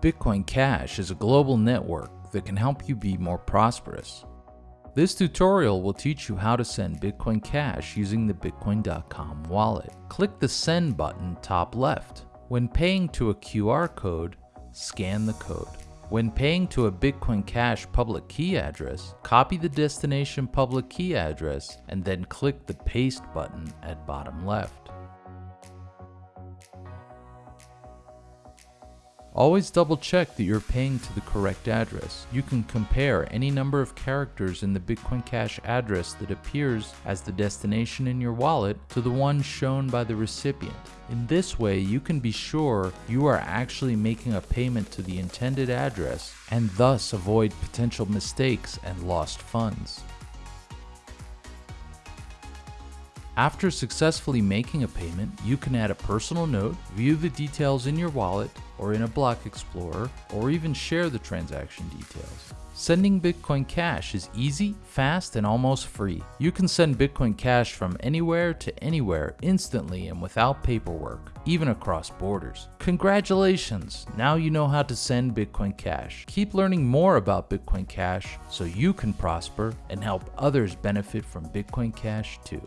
Bitcoin Cash is a global network that can help you be more prosperous. This tutorial will teach you how to send Bitcoin Cash using the Bitcoin.com wallet. Click the Send button top left. When paying to a QR code, scan the code. When paying to a Bitcoin Cash public key address, copy the destination public key address and then click the Paste button at bottom left. Always double check that you're paying to the correct address. You can compare any number of characters in the Bitcoin Cash address that appears as the destination in your wallet to the one shown by the recipient. In this way, you can be sure you are actually making a payment to the intended address and thus avoid potential mistakes and lost funds. After successfully making a payment, you can add a personal note, view the details in your wallet or in a block explorer, or even share the transaction details. Sending Bitcoin Cash is easy, fast, and almost free. You can send Bitcoin Cash from anywhere to anywhere instantly and without paperwork, even across borders. Congratulations! Now you know how to send Bitcoin Cash. Keep learning more about Bitcoin Cash so you can prosper and help others benefit from Bitcoin Cash too.